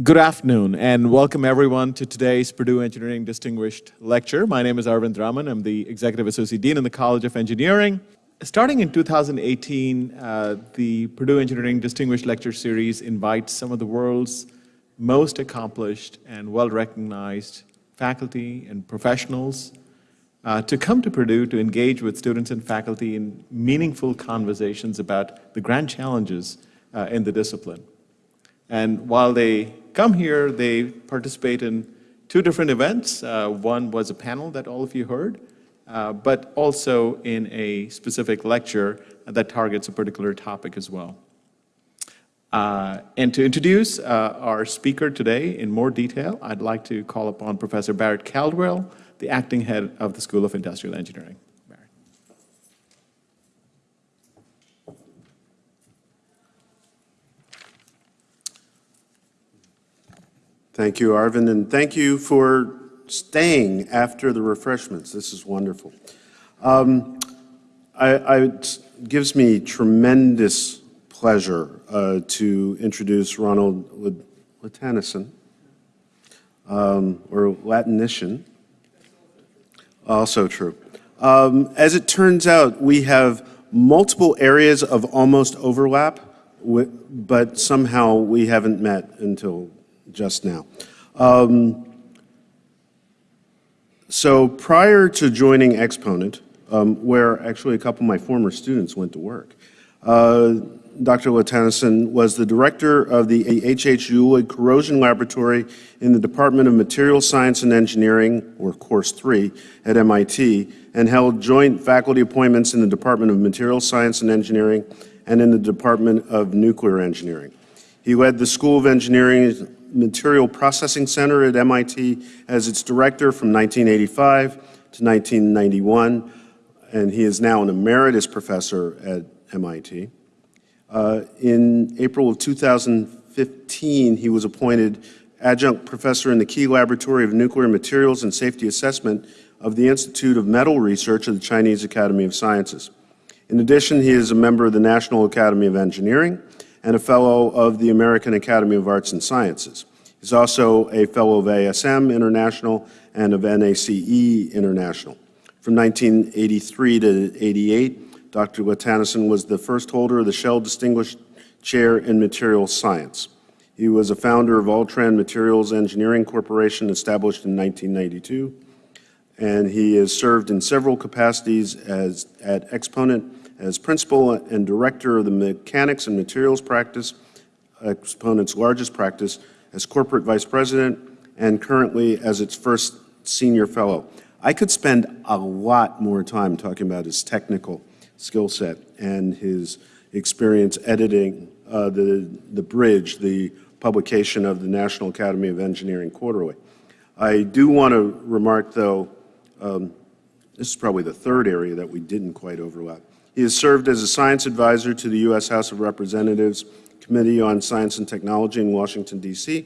Good afternoon and welcome everyone to today's Purdue Engineering Distinguished Lecture. My name is Arvind Raman. I'm the Executive Associate Dean in the College of Engineering. Starting in 2018, uh, the Purdue Engineering Distinguished Lecture Series invites some of the world's most accomplished and well-recognized faculty and professionals uh, to come to Purdue to engage with students and faculty in meaningful conversations about the grand challenges uh, in the discipline. And while they come here, they participate in two different events. Uh, one was a panel that all of you heard, uh, but also in a specific lecture that targets a particular topic as well. Uh, and to introduce uh, our speaker today in more detail, I'd like to call upon Professor Barrett Caldwell, the acting head of the School of Industrial Engineering. Thank you, Arvind, and thank you for staying after the refreshments. This is wonderful. Um, I, I, it gives me tremendous pleasure uh, to introduce Ronald Latanison, um, or Latinician, also true. Um, as it turns out, we have multiple areas of almost overlap, but somehow we haven't met until just now. Um, so prior to joining Exponent, um, where actually a couple of my former students went to work, uh, Dr. Latanison was the director of the H.H. Uhlig Corrosion Laboratory in the Department of Materials Science and Engineering, or Course 3, at MIT, and held joint faculty appointments in the Department of Materials Science and Engineering and in the Department of Nuclear Engineering. He led the School of Engineering Material Processing Center at MIT as its director from 1985 to 1991, and he is now an emeritus professor at MIT. Uh, in April of 2015, he was appointed adjunct professor in the Key Laboratory of Nuclear Materials and Safety Assessment of the Institute of Metal Research of the Chinese Academy of Sciences. In addition, he is a member of the National Academy of Engineering and a fellow of the American Academy of Arts and Sciences. He's also a fellow of ASM International and of NACE International. From 1983 to 88, Dr. Latanison was the first holder of the Shell Distinguished Chair in Materials Science. He was a founder of Altran Materials Engineering Corporation, established in 1992, and he has served in several capacities as, at Exponent as principal and director of the Mechanics and Materials Practice, Exponent's largest practice, as corporate vice president, and currently as its first senior fellow. I could spend a lot more time talking about his technical skill set and his experience editing uh, the, the Bridge, the publication of the National Academy of Engineering Quarterly. I do want to remark, though, um, this is probably the third area that we didn't quite overlap. He has served as a science advisor to the U.S. House of Representatives Committee on Science and Technology in Washington, D.C.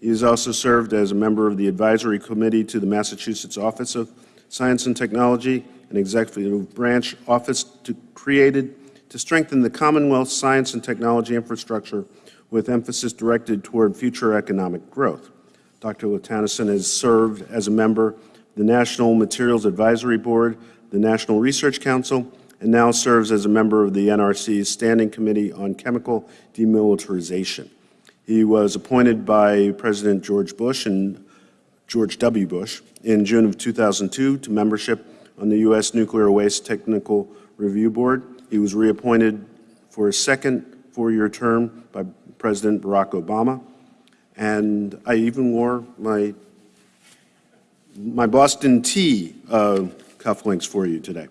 He has also served as a member of the advisory committee to the Massachusetts Office of Science and Technology, an executive branch office to, created to strengthen the Commonwealth's science and technology infrastructure with emphasis directed toward future economic growth. Dr. Latanison has served as a member of the National Materials Advisory Board, the National Research Council, and now serves as a member of the NRC's Standing Committee on Chemical Demilitarization. He was appointed by President George Bush and George W. Bush in June of 2002 to membership on the U.S. Nuclear Waste Technical Review Board. He was reappointed for a second four-year term by President Barack Obama. And I even wore my, my Boston Tea uh, cufflinks for you today.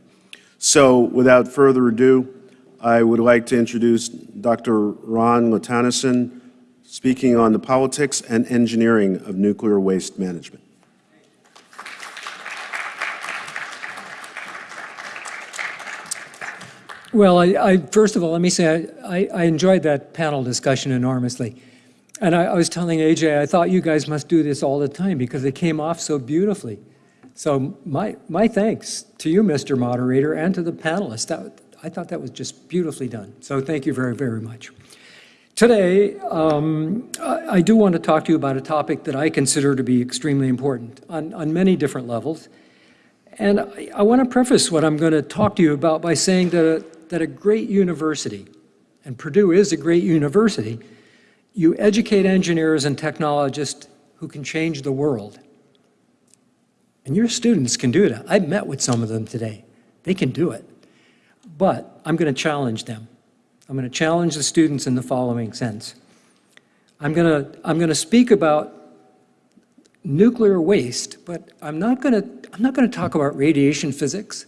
So without further ado, I would like to introduce Dr. Ron Latanison, speaking on the politics and engineering of nuclear waste management. Well, I, I, first of all, let me say I, I, enjoyed that panel discussion enormously. And I, I was telling AJ, I thought you guys must do this all the time because it came off so beautifully. So my, my thanks to you, Mr. Moderator, and to the panelists. That, I thought that was just beautifully done. So thank you very, very much. Today, um, I, I do want to talk to you about a topic that I consider to be extremely important on, on many different levels. And I, I want to preface what I'm going to talk to you about by saying that a, that a great university, and Purdue is a great university, you educate engineers and technologists who can change the world. And your students can do that. I've met with some of them today. They can do it. But I'm going to challenge them. I'm going to challenge the students in the following sense. I'm going to, I'm going to speak about nuclear waste, but I'm not going to, I'm not going to talk about radiation physics.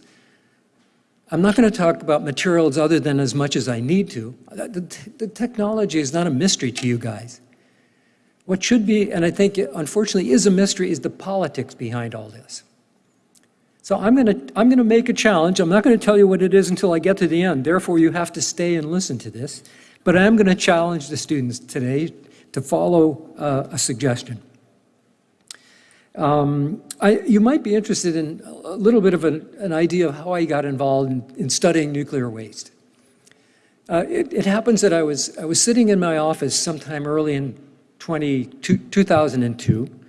I'm not going to talk about materials other than as much as I need to. The, the technology is not a mystery to you guys. What should be, and I think unfortunately is a mystery, is the politics behind all this. So I'm going to I'm going to make a challenge. I'm not going to tell you what it is until I get to the end. Therefore, you have to stay and listen to this. But I am going to challenge the students today to follow uh, a suggestion. Um, I, you might be interested in a little bit of an, an idea of how I got involved in, in studying nuclear waste. Uh, it, it, happens that I was, I was sitting in my office sometime early in 20, 2002,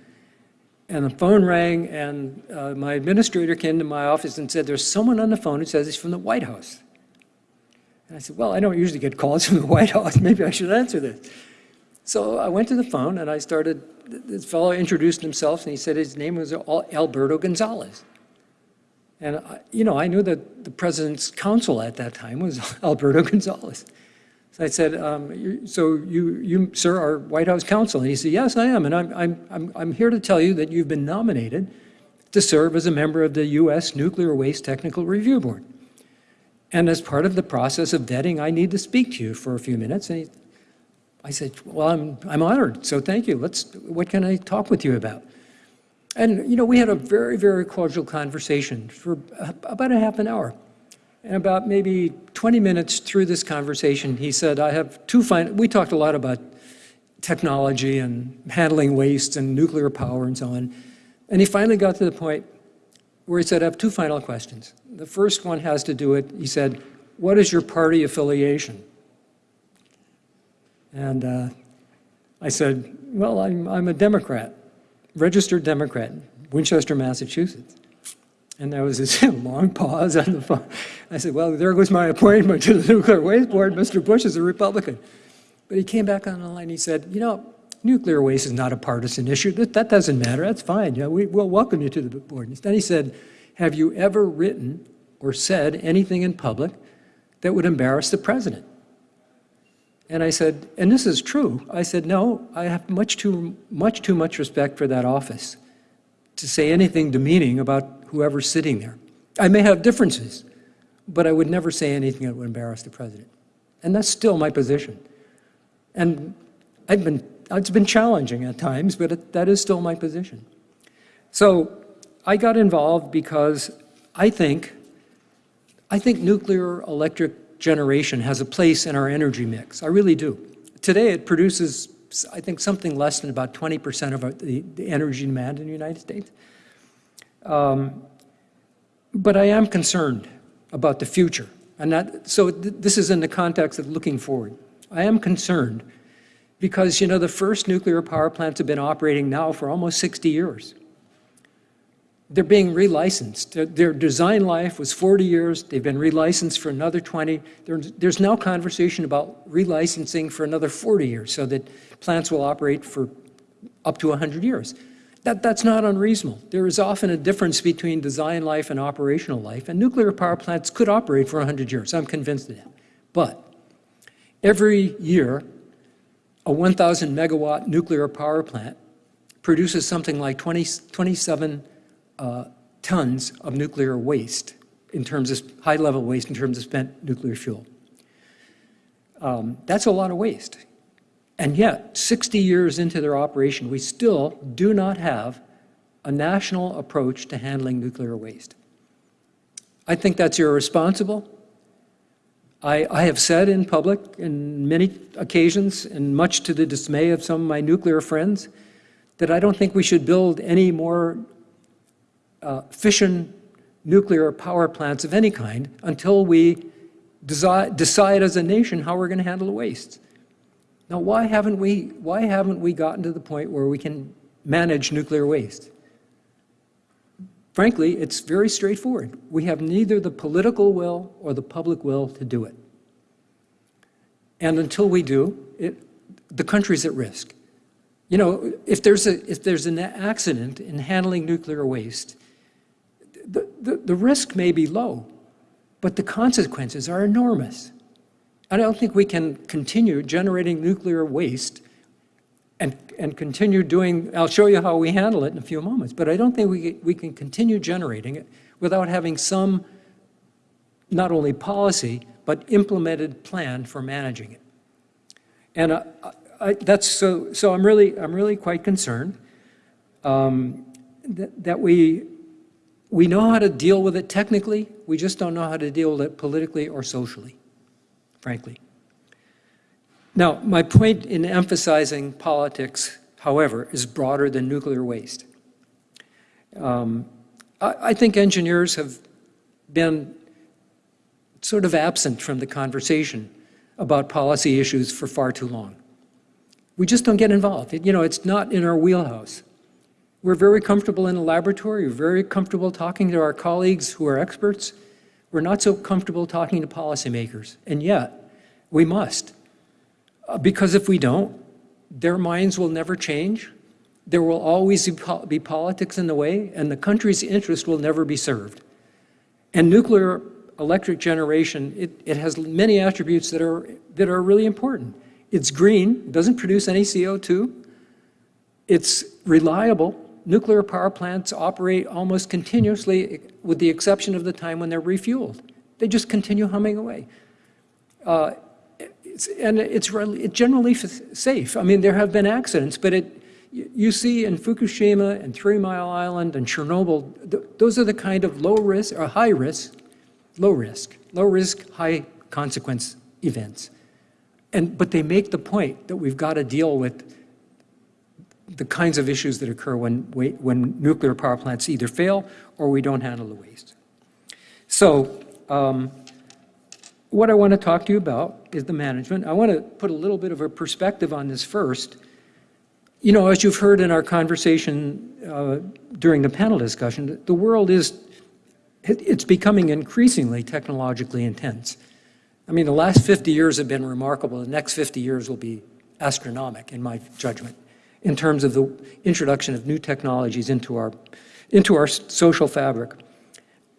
and the phone rang, and uh, my administrator came to my office and said, there's someone on the phone who says he's from the White House. And I said, well, I don't usually get calls from the White House. Maybe I should answer this. So I went to the phone, and I started, this fellow introduced himself, and he said his name was Alberto Gonzales. And, I, you know, I knew that the president's counsel at that time was Alberto Gonzales. So I said, um, so you, you, sir, are White House counsel? And he said, yes, I am. And I'm, I'm, I'm, I'm here to tell you that you've been nominated to serve as a member of the U.S. Nuclear Waste Technical Review Board. And as part of the process of vetting, I need to speak to you for a few minutes. And he, I said, well, I'm, I'm honored, so thank you. Let's, what can I talk with you about? And, you know, we had a very, very cordial conversation for about a half an hour. And about maybe 20 minutes through this conversation, he said, I have two final, we talked a lot about technology and handling waste and nuclear power and so on. And he finally got to the point where he said, I have two final questions. The first one has to do with, he said, what is your party affiliation? And uh, I said, well, I'm, I'm a Democrat, registered Democrat, Winchester, Massachusetts. And there was this long pause on the phone. I said, well, there goes my appointment to the Nuclear Waste Board. Mr. Bush is a Republican. But he came back on the line. He said, you know, nuclear waste is not a partisan issue. That, that doesn't matter. That's fine. We, will welcome you to the board. then he said, have you ever written or said anything in public that would embarrass the president? And I said, and this is true. I said, no, I have much too much, too much respect for that office to say anything demeaning about whoever's sitting there. I may have differences, but I would never say anything that would embarrass the president. And that's still my position. And I've been, it's been challenging at times, but it, that is still my position. So I got involved because I think, I think nuclear electric generation has a place in our energy mix. I really do. Today it produces, I think, something less than about 20% of the, the energy demand in the United States. Um, but I am concerned about the future. And that, so th this is in the context of looking forward. I am concerned because, you know, the first nuclear power plants have been operating now for almost 60 years. They're being relicensed. Their, their design life was 40 years. They've been relicensed for another 20. There, there's now conversation about relicensing for another 40 years so that plants will operate for up to 100 years. That, that's not unreasonable. There is often a difference between design life and operational life, and nuclear power plants could operate for 100 years. I'm convinced of that. But every year, a 1,000 megawatt nuclear power plant produces something like 20, 27 uh, tons of nuclear waste in terms of high-level waste in terms of spent nuclear fuel. Um, that's a lot of waste. And yet, 60 years into their operation, we still do not have a national approach to handling nuclear waste. I think that's irresponsible. I, I, have said in public in many occasions, and much to the dismay of some of my nuclear friends, that I don't think we should build any more uh, fission nuclear power plants of any kind until we decide as a nation how we're going to handle the waste. Now, why haven't we, why haven't we gotten to the point where we can manage nuclear waste? Frankly, it's very straightforward. We have neither the political will or the public will to do it. And until we do, it, the country's at risk. You know, if there's, a, if there's an accident in handling nuclear waste, the, the, the risk may be low, but the consequences are enormous. I don't think we can continue generating nuclear waste and, and continue doing, I'll show you how we handle it in a few moments, but I don't think we, we can continue generating it without having some, not only policy, but implemented plan for managing it. And uh, I, that's so, so I'm really, I'm really quite concerned um, that, that we, we know how to deal with it technically, we just don't know how to deal with it politically or socially, frankly. Now, my point in emphasizing politics, however, is broader than nuclear waste. Um, I, I think engineers have been sort of absent from the conversation about policy issues for far too long. We just don't get involved. It, you know, it's not in our wheelhouse. We're very comfortable in a laboratory. We're very comfortable talking to our colleagues who are experts. We're not so comfortable talking to policymakers. And yet, we must. Uh, because if we don't, their minds will never change. There will always be, politics in the way, and the country's interest will never be served. And nuclear electric generation, it, it has many attributes that are, that are really important. It's green, it doesn't produce any CO2. It's reliable. Nuclear power plants operate almost continuously with the exception of the time when they're refueled. They just continue humming away. Uh, it's, and it's, generally safe. I mean, there have been accidents, but it, you see in Fukushima and Three Mile Island and Chernobyl, th those are the kind of low risk or high risk, low risk, low risk, high consequence events. And, but they make the point that we've got to deal with the kinds of issues that occur when, when nuclear power plants either fail or we don't handle the waste. So um, what I want to talk to you about is the management. I want to put a little bit of a perspective on this first. You know, as you've heard in our conversation uh, during the panel discussion, the world is, it's becoming increasingly technologically intense. I mean, the last 50 years have been remarkable. The next 50 years will be astronomic, in my judgment, in terms of the introduction of new technologies into our, into our social fabric.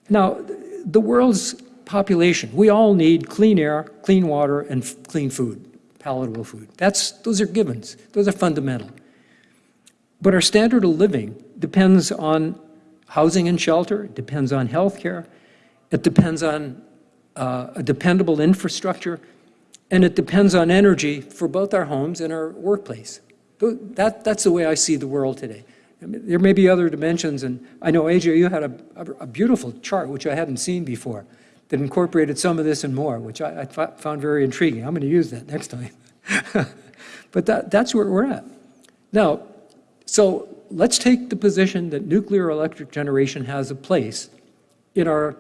Now, the world's population, we all need clean air, clean water, and clean food, palatable food. That's, those are givens. Those are fundamental. But our standard of living depends on housing and shelter, depends on health care, it depends on uh, a dependable infrastructure, and it depends on energy for both our homes and our workplace. That, that's the way I see the world today. I mean, there may be other dimensions, and I know, AJ, you had a, a, a, beautiful chart, which I hadn't seen before, that incorporated some of this and more, which I, I found very intriguing. I'm going to use that next time. but that, that's where we're at. Now, so let's take the position that nuclear electric generation has a place in our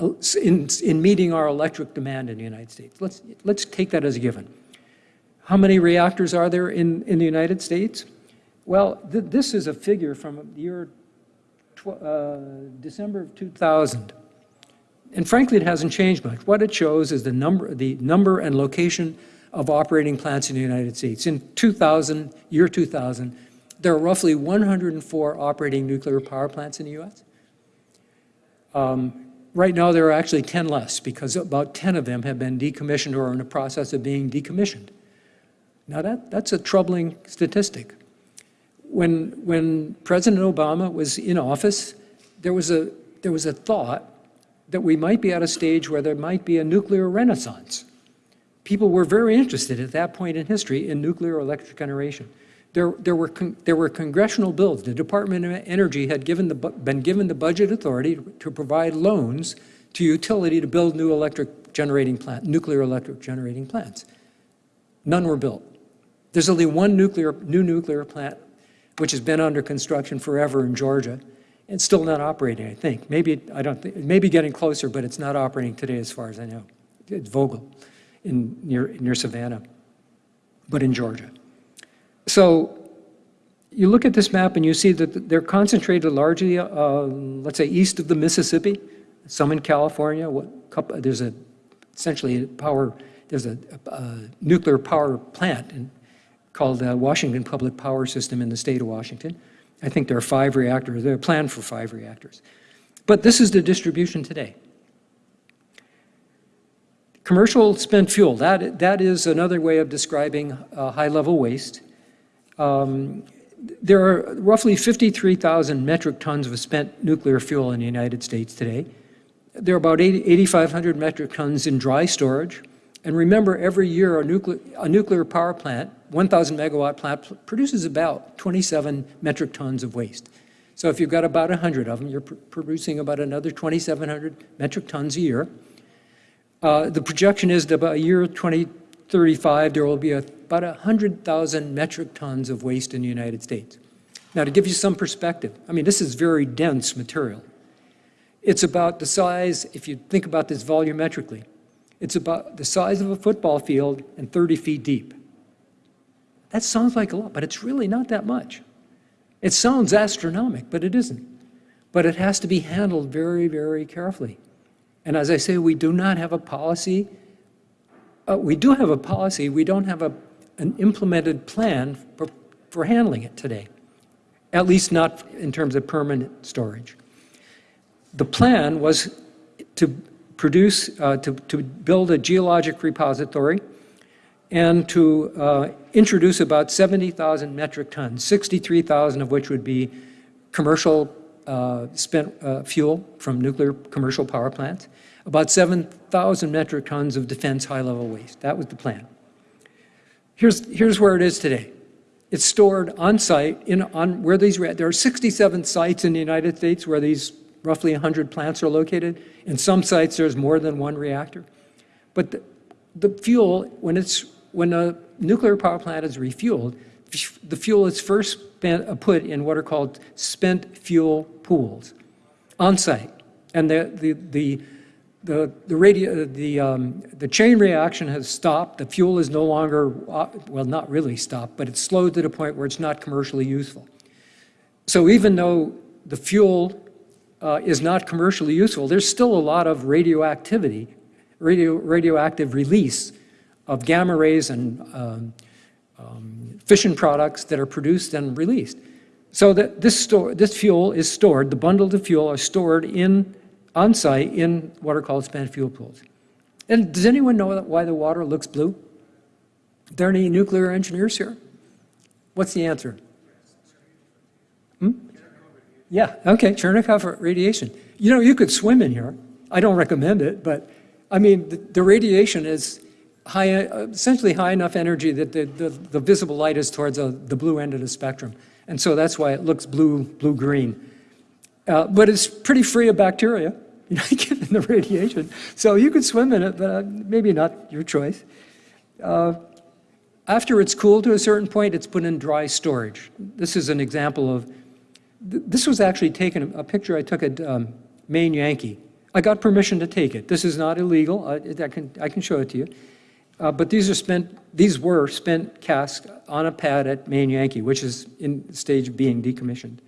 uh, in, in meeting our electric demand in the United States. Let's, let's take that as a given. How many reactors are there in, in the United States? Well, th this is a figure from the year uh, December of 2000. And frankly, it hasn't changed much. What it shows is the number, the number and location of operating plants in the United States. In 2000, year 2000, there are roughly 104 operating nuclear power plants in the U.S. Um, Right now, there are actually 10 less because about 10 of them have been decommissioned or are in the process of being decommissioned. Now, that, that's a troubling statistic. When, when President Obama was in office, there was, a, there was a thought that we might be at a stage where there might be a nuclear renaissance. People were very interested at that point in history in nuclear electric generation. There, there, were there were congressional bills. The Department of Energy had given the, been given the budget authority to provide loans to utility to build new electric generating plant, nuclear electric generating plants. None were built. There's only one nuclear, new nuclear plant which has been under construction forever in Georgia. It's still not operating, I think. Maybe, I don't think, maybe getting closer, but it's not operating today as far as I know. It's Vogtle in, near, near Savannah. but in Georgia. So you look at this map and you see that they're concentrated largely, uh, let's say, east of the Mississippi, some in California. What, couple, there's a, essentially a power, there's a, a nuclear power plant in, called the Washington Public Power System in the state of Washington. I think there are five reactors, they're planned for five reactors. But this is the distribution today. Commercial spent fuel, that, that is another way of describing uh, high-level waste. Um, there are roughly 53,000 metric tons of spent nuclear fuel in the United States today. There are about 8,500 metric tons in dry storage. And remember, every year a nuclear, a nuclear power plant, 1,000 megawatt plant, produces about 27 metric tons of waste. So if you've got about 100 of them, you're pr producing about another 2,700 metric tons a year. Uh, the projection is that by year 2035, there will be a, about 100,000 metric tons of waste in the United States. Now, to give you some perspective, I mean, this is very dense material. It's about the size, if you think about this volumetrically, it's about the size of a football field and 30 feet deep. That sounds like a lot, but it's really not that much. It sounds astronomical, but it isn't. But it has to be handled very, very carefully. And as I say, we do not have a policy. Uh, we do have a policy. We don't have a, an implemented plan for, for handling it today, at least not in terms of permanent storage. The plan was to produce, uh, to, to build a geologic repository and to uh, introduce about 70,000 metric tons, 63,000 of which would be commercial uh, spent uh, fuel from nuclear commercial power plants, about 7,000 metric tons of defense high-level waste. That was the plan. Here's, here's where it is today. It's stored on site in on where these there are 67 sites in the United States where these roughly 100 plants are located. In some sites, there's more than one reactor. But the, the fuel, when it's when a nuclear power plant is refueled, the fuel is first uh, put in what are called spent fuel pools on site. And the, the, the, the, the, radio, the, um, the chain reaction has stopped. The fuel is no longer, uh, well, not really stopped, but it's slowed to the point where it's not commercially useful. So even though the fuel uh, is not commercially useful, there's still a lot of radioactivity, radio, radioactive release of gamma rays and um, um, fission products that are produced and released. So that this, store, this fuel is stored, the bundles of fuel are stored in, on site in what are called spent fuel pools. And does anyone know why the water looks blue? Are there any nuclear engineers here? What's the answer? Hmm? Yeah, okay, Cherenkov radiation. You know, you could swim in here. I don't recommend it, but I mean, the, the radiation is high, essentially high enough energy that the, the, the visible light is towards a, the blue end of the spectrum. And so that's why it looks blue, blue-green. Uh, but it's pretty free of bacteria, you know, given the radiation. So you could swim in it, but uh, maybe not your choice. Uh, after it's cooled to a certain point, it's put in dry storage. This is an example of this was actually taken, a picture I took at um, Maine Yankee. I got permission to take it. This is not illegal. I, I, can, I can show it to you. Uh, but these are spent, these were spent casks on a pad at Maine Yankee, which is in stage of being decommissioned.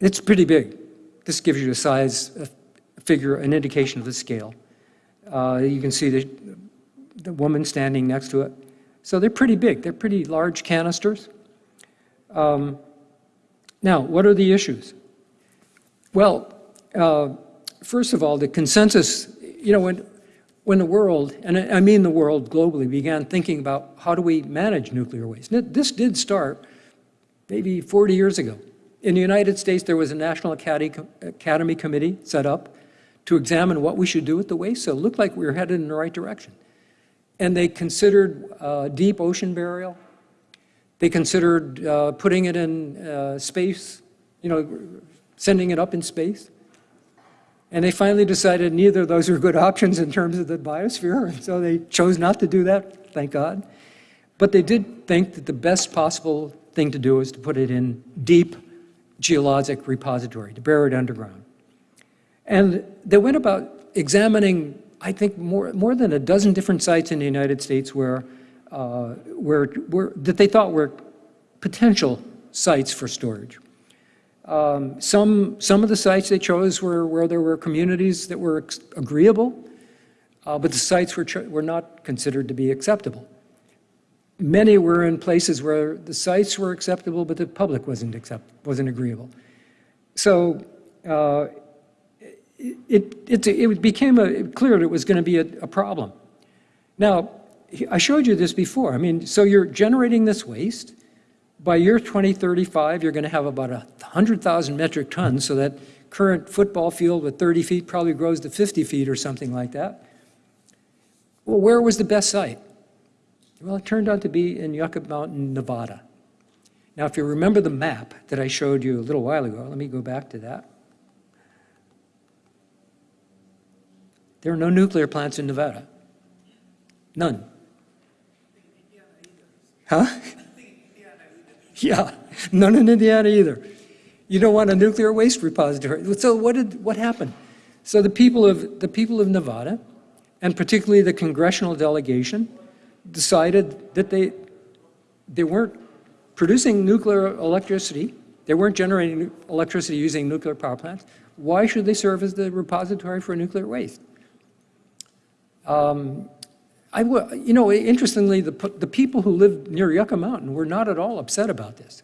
It's pretty big. This gives you a size, a figure, an indication of the scale. Uh, you can see the, the woman standing next to it. So they're pretty big. They're pretty large canisters. Um, now, what are the issues? Well, uh, first of all, the consensus, you know, when, when the world, and I mean the world globally, began thinking about how do we manage nuclear waste. This did start maybe 40 years ago. In the United States, there was a National Academy Committee set up to examine what we should do with the waste, so it looked like we were headed in the right direction. And they considered uh, deep ocean burial, they considered uh, putting it in uh, space, you know, sending it up in space. And they finally decided neither of those were good options in terms of the biosphere, and so they chose not to do that, thank God. But they did think that the best possible thing to do is to put it in deep geologic repository, to bury it underground. And they went about examining, I think, more, more than a dozen different sites in the United States where uh, that they thought were potential sites for storage. Um, Some, some of the sites they chose were where there were communities that were agreeable, uh, but the sites were, were not considered to be acceptable. Many were in places where the sites were acceptable, but the public wasn't accept, wasn't agreeable. So uh, it, it, it became a, clear that it was going to be a, a problem. Now, I showed you this before. I mean, so you're generating this waste. By year 2035, you're going to have about 100,000 metric tons, so that current football field with 30 feet probably grows to 50 feet or something like that. Well, where was the best site? Well, it turned out to be in Yucca Mountain, Nevada. Now, if you remember the map that I showed you a little while ago, let me go back to that. There are no nuclear plants in Nevada. None. Huh? Yeah, none in Indiana either. You don't want a nuclear waste repository. So what did, what happened? So the people of, the people of Nevada, and particularly the congressional delegation, decided that they, they weren't producing nuclear electricity, they weren't generating electricity using nuclear power plants. Why should they serve as the repository for nuclear waste? Um, I, you know, interestingly, the, the people who live near Yucca Mountain were not at all upset about this.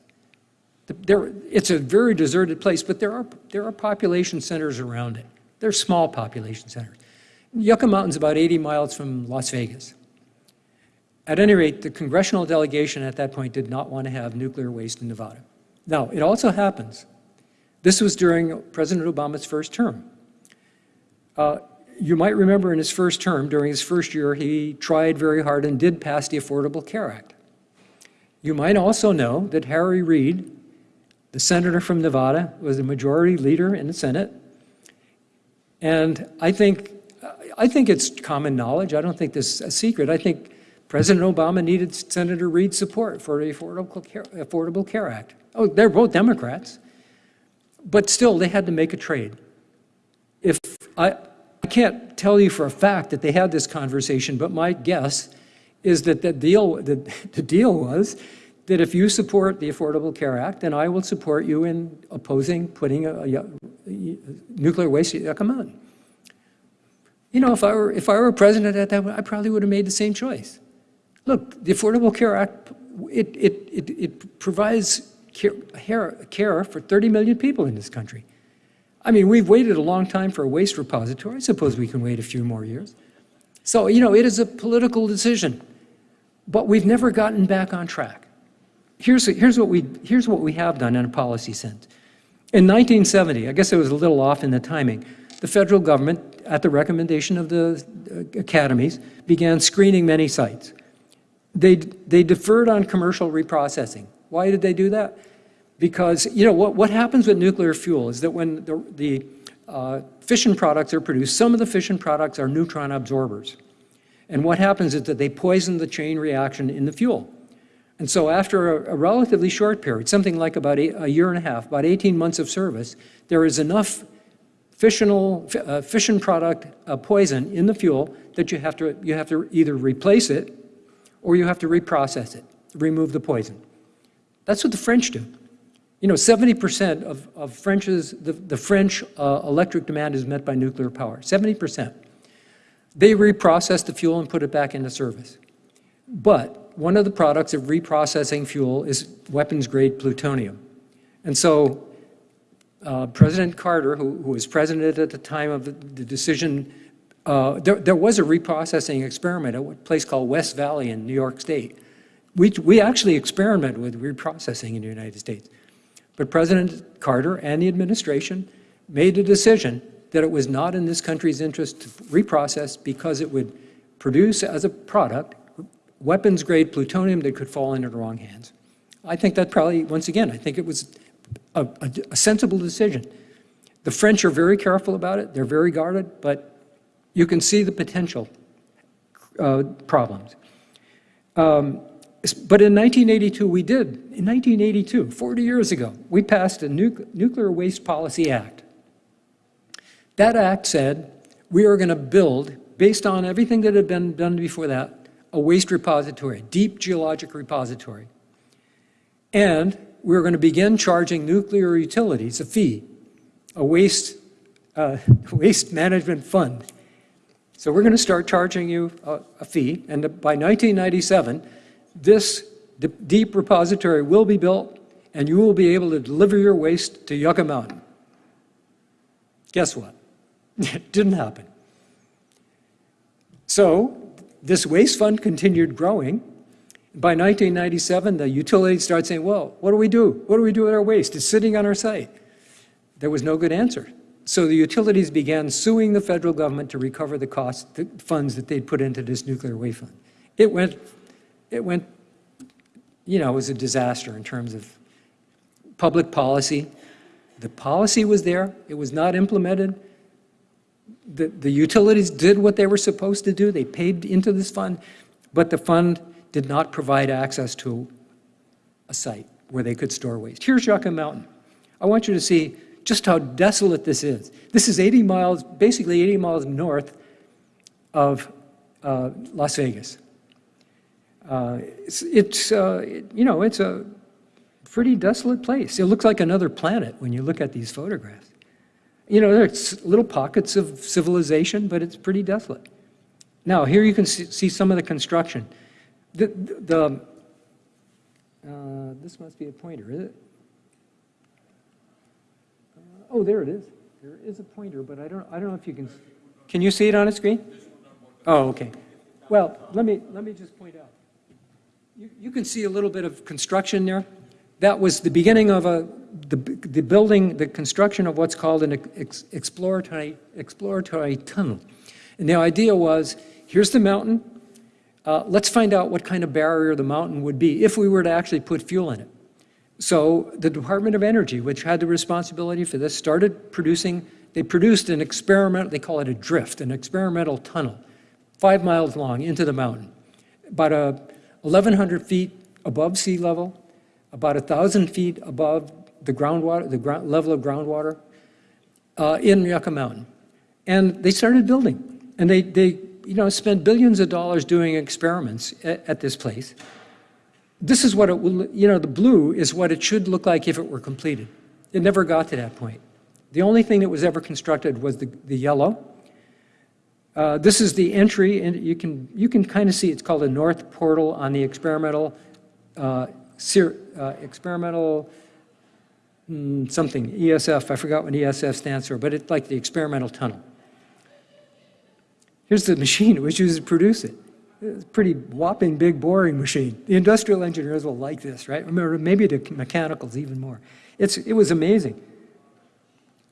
There, it's a very deserted place, but there are, there are population centers around it. They're small population centers. Yucca Mountain's about 80 miles from Las Vegas. At any rate, the congressional delegation at that point did not want to have nuclear waste in Nevada. Now, it also happens, this was during President Obama's first term. Uh, You might remember in his first term, during his first year, he tried very hard and did pass the Affordable Care Act. You might also know that Harry Reid, the senator from Nevada, was the majority leader in the Senate. And I think, I think it's common knowledge, I don't think this is a secret, I think President Obama needed Senator Reid's support for the Affordable Care, Affordable Care Act. Oh, they're both Democrats, but still, they had to make a trade. If, I, can't tell you for a fact that they had this conversation, but my guess is that the deal, the, the deal was that if you support the Affordable Care Act, then I will support you in opposing putting a, a, a nuclear waste at Yucca. You know, if I were, if I were president at that, I probably would have made the same choice. Look, the Affordable Care Act, it, it, it, it provides care, care for 30 million people in this country. I mean, we've waited a long time for a waste repository. I suppose we can wait a few more years. So, you know, it is a political decision, but we've never gotten back on track. Here's, here's, what, we, here's what we have done in a policy sense. In 1970, I guess it was a little off in the timing, the federal government, at the recommendation of the uh, academies, began screening many sites. They, they deferred on commercial reprocessing. Why did they do that? Because, you know, what, what happens with nuclear fuel is that when the, the uh, fission products are produced, some of the fission products are neutron absorbers. And what happens is that they poison the chain reaction in the fuel. And so after a, a relatively short period, something like about a, a, year and a half, about 18 months of service, there is enough fissional, uh, fission product uh, poison in the fuel that you have, to, you have to either replace it or you have to reprocess it, remove the poison. That's what the French do. You know, 70% of, of French's, the, the French uh, electric demand is met by nuclear power, 70%. They reprocess the fuel and put it back into service. But one of the products of reprocessing fuel is weapons-grade plutonium. And so uh, President Carter, who, who, was president at the time of the, the decision, uh, there, there, was a reprocessing experiment at a place called West Valley in New York State. We, we actually experimented with reprocessing in the United States. But President Carter and the administration made a decision that it was not in this country's interest to reprocess because it would produce as a product weapons-grade plutonium that could fall into the wrong hands. I think that probably, once again, I think it was a, a, a sensible decision. The French are very careful about it. They're very guarded, but you can see the potential uh, problems. Um, but in 1982, we did. In 1982, 40 years ago, we passed a nu Nuclear Waste Policy Act. That act said we are going to build, based on everything that had been done before that, a waste repository, a deep geologic repository. And we're going to begin charging nuclear utilities a fee, a waste, uh, waste management fund. So we're going to start charging you a, a fee, and by 1997, this deep repository will be built, and you will be able to deliver your waste to Yucca Mountain. Guess what? It didn't happen. So this waste fund continued growing. By 1997, the utilities started saying, well, what do we do? What do we do with our waste? It's sitting on our site. There was no good answer. So the utilities began suing the federal government to recover the cost, the funds that they'd put into this nuclear waste fund. It went, it went, you know, it was a disaster in terms of public policy. The policy was there, it was not implemented. The, the utilities did what they were supposed to do, they paid into this fund, but the fund did not provide access to a site where they could store waste. Here's Yucca Mountain. I want you to see just how desolate this is. This is 80 miles, basically 80 miles north of uh, Las Vegas. Uh, it's, it's uh, it- you know, it's a pretty desolate place. It looks like another planet when you look at these photographs. You know, there's little pockets of civilization, but it's pretty desolate. Now, here you can see, see some of the construction. The, the, uh, this must be a pointer, is it? Uh, Oh, there it is. There is a pointer, but I don't, I don't know if you can, can you see it on a screen? Oh, okay. Well, let me, let me just point out. You, you can see a little bit of construction there. That was the beginning of a, the, the building, the construction of what's called an ex- exploratory, exploratory tunnel. And the idea was, here's the mountain, uh, let's find out what kind of barrier the mountain would be if we were to actually put fuel in it. So the Department of Energy, which had the responsibility for this, started producing, they produced an experiment, they call it a drift, an experimental tunnel, five miles long into the mountain, about a 1,100 feet above sea level, about 1,000 feet above the groundwater, the ground, level of groundwater uh, in Yucca Mountain. And they started building. And they, they you know, spent billions of dollars doing experiments at, at this place. This is what it will, you know, the blue is what it should look like if it were completed. It never got to that point. The only thing that was ever constructed was the, the yellow. Uh, this is the entry, and you can, you can kind of see it's called a north portal on the experimental, uh, uh, experimental mm, something, ESF, I forgot what ESF stands for, but it's like the experimental tunnel. Here's the machine was used to produce it. It's a pretty whopping big boring machine. The industrial engineers will like this, right? Remember, maybe the mechanicals even more. It's, it was amazing.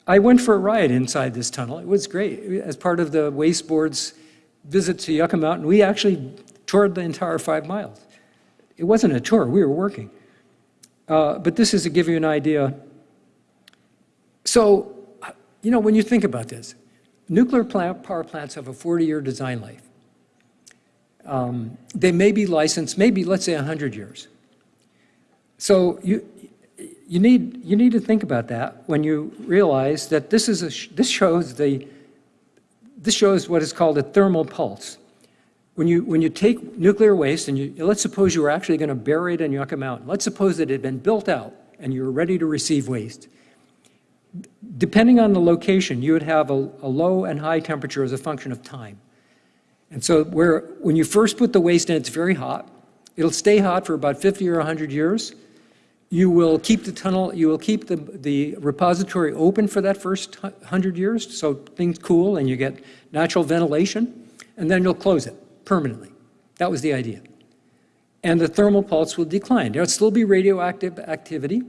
I went for a ride inside this tunnel. It was great. As part of the Waste Board's visit to Yucca Mountain, we actually toured the entire five miles. It wasn't a tour, we were working. Uh, but this is to give you an idea. So, you know, when you think about this, nuclear plant, power plants have a 40-year design life. Um, they may be licensed, maybe, let's say, 100 years. So you, you, need, you need to think about that when you realize that this, is a, this, shows the, this shows what is called a thermal pulse. When you, when you take nuclear waste and you, let's suppose you were actually going to bury it in Yucca Mountain. Let's suppose it had been built out and you were ready to receive waste. Depending on the location, you would have a, a low and high temperature as a function of time. And so where, when you first put the waste in, it's very hot. It'll stay hot for about 50 or 100 years. You will keep the tunnel, you will keep the, the repository open for that first 100 years, so things cool and you get natural ventilation, and then you'll close it permanently. That was the idea. And the thermal pulse will decline. There'll still be radioactive activity.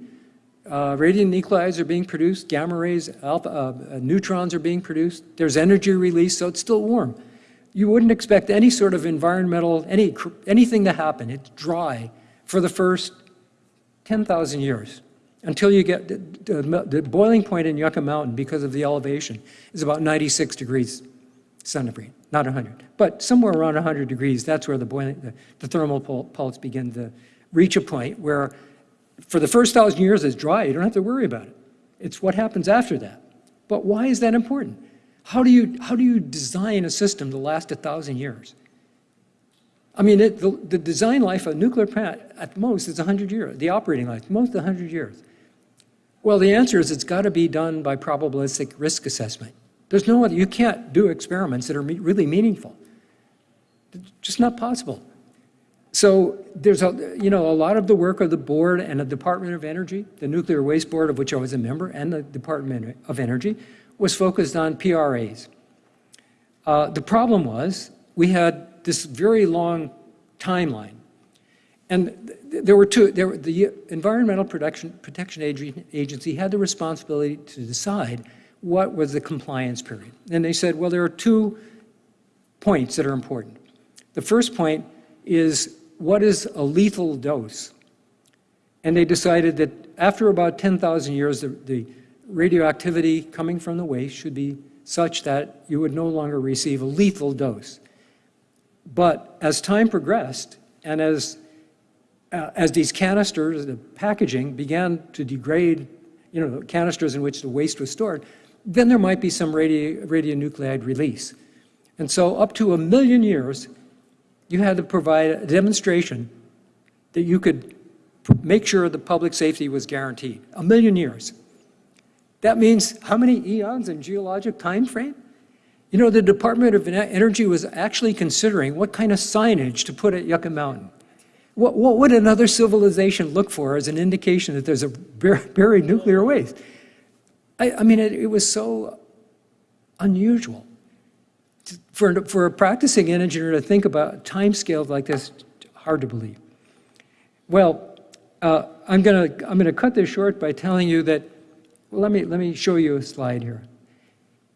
Uh, radionuclides are being produced, gamma rays, alpha, uh, neutrons are being produced. There's energy release, so it's still warm. You wouldn't expect any sort of environmental, any, anything to happen. It's dry for the first 10,000 years until you get, the, the, the boiling point in Yucca Mountain because of the elevation is about 96 degrees centigrade, not 100. But somewhere around 100 degrees, that's where the boiling, the, the thermal pul- pulse begin to reach a point where for the first thousand years it's dry, you don't have to worry about it. It's what happens after that. But why is that important? How do you, how do you design a system to last a thousand years? I mean, it, the, the design life of a nuclear plant at most is 100 years, the operating life, most 100 years. Well, the answer is it's got to be done by probabilistic risk assessment. There's no other, you can't do experiments that are me- really meaningful. It's just not possible. So there's a, you know, a lot of the work of the board and the Department of Energy, the Nuclear Waste Board, of which I was a member, and the Department of Energy, was focused on PRAs. Uh, the problem was we had this very long timeline. And th- there were two, there, were- the Environmental Protection, Protection Agency had the responsibility to decide what was the compliance period. And they said, well, there are two points that are important. The first point is what is a lethal dose? And they decided that after about 10,000 years, the, the radioactivity coming from the waste should be such that you would no longer receive a lethal dose. But as time progressed, and as, uh, as these canisters, the packaging began to degrade, you know, the canisters in which the waste was stored, then there might be some radio, radionuclide release. And so up to a million years, you had to provide a demonstration that you could make sure the public safety was guaranteed. A million years. That means how many eons in geologic time frame? You know, the Department of Energy was actually considering what kind of signage to put at Yucca Mountain. What, what would another civilization look for as an indication that there's a bur- buried nuclear waste? I, I mean, it, it was so unusual. For, for a practicing engineer to think about time timescales like this, hard to believe. Well, uh, I'm going to I'm going to cut this short by telling you that. Well, let me let me show you a slide here.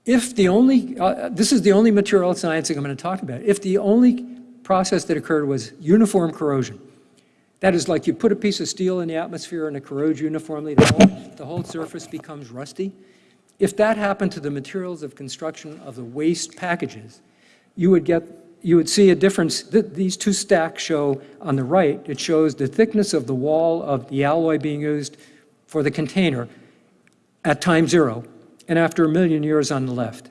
If the only uh, this is the only material science thing I'm going to talk about. If the only process that occurred was uniform corrosion, that is like you put a piece of steel in the atmosphere and it corrodes uniformly, the whole, the whole surface becomes rusty. If that happened to the materials of construction of the waste packages, you would get, you would see a difference. Th- These two stacks show on the right, it shows the thickness of the wall of the alloy being used for the container at time zero, and after a million years on the left.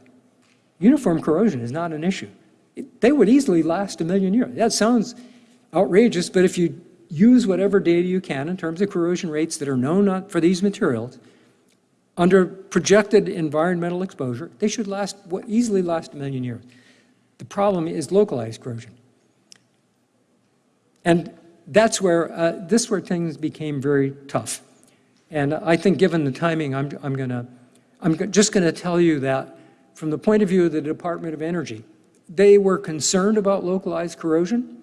Uniform corrosion is not an issue. It- They would easily last a million years. That sounds outrageous, but if you use whatever data you can in terms of corrosion rates that are known for these materials, under projected environmental exposure, they should last, easily last a million years. The problem is localized corrosion. And that's where, uh, this where things became very tough. And I think given the timing, I'm, I'm gonna, I'm just gonna tell you that from the point of view of the Department of Energy, they were concerned about localized corrosion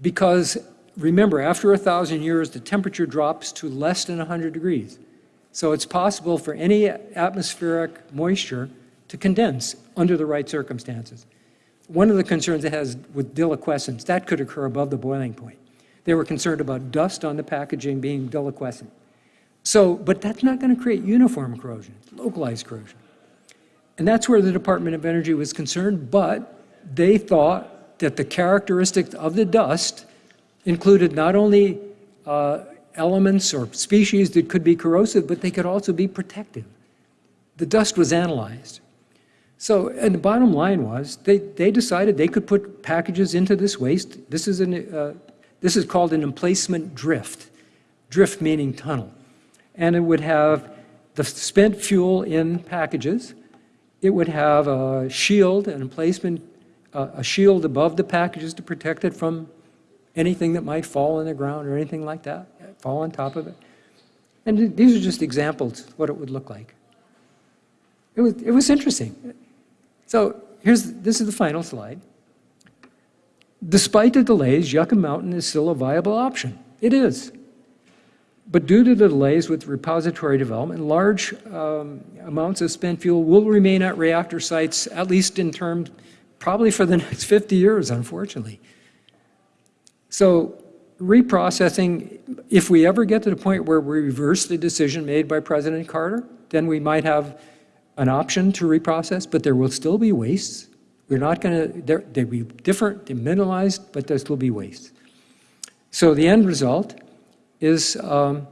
because, remember, after a thousand years, the temperature drops to less than 100 degrees. So it's possible for any atmospheric moisture to condense under the right circumstances. One of the concerns it has with deliquescence, that could occur above the boiling point. They were concerned about dust on the packaging being deliquescent. So, but that's not going to create uniform corrosion, localized corrosion. And that's where the Department of Energy was concerned, but they thought that the characteristics of the dust included not only uh, elements or species that could be corrosive, but they could also be protective. The dust was analyzed. So, and the bottom line was, they, they decided they could put packages into this waste. This is, an, uh, this is called an emplacement drift. Drift meaning tunnel. And it would have the spent fuel in packages. It would have a shield, an emplacement, uh, a shield above the packages to protect it from anything that might fall in the ground or anything like that, fall on top of it. And these are just examples of what it would look like. It was, it was interesting. So here's, this is the final slide. Despite the delays, Yucca Mountain is still a viable option. It is. But due to the delays with repository development, large um, amounts of spent fuel will remain at reactor sites, at least in terms, probably for the next 50 years, unfortunately. So reprocessing, if we ever get to the point where we reverse the decision made by President Carter, then we might have an option to reprocess, but there will still be wastes. We're not going to, they'll be different, they're minimalized, but there'll still be wastes. So the end result is, um,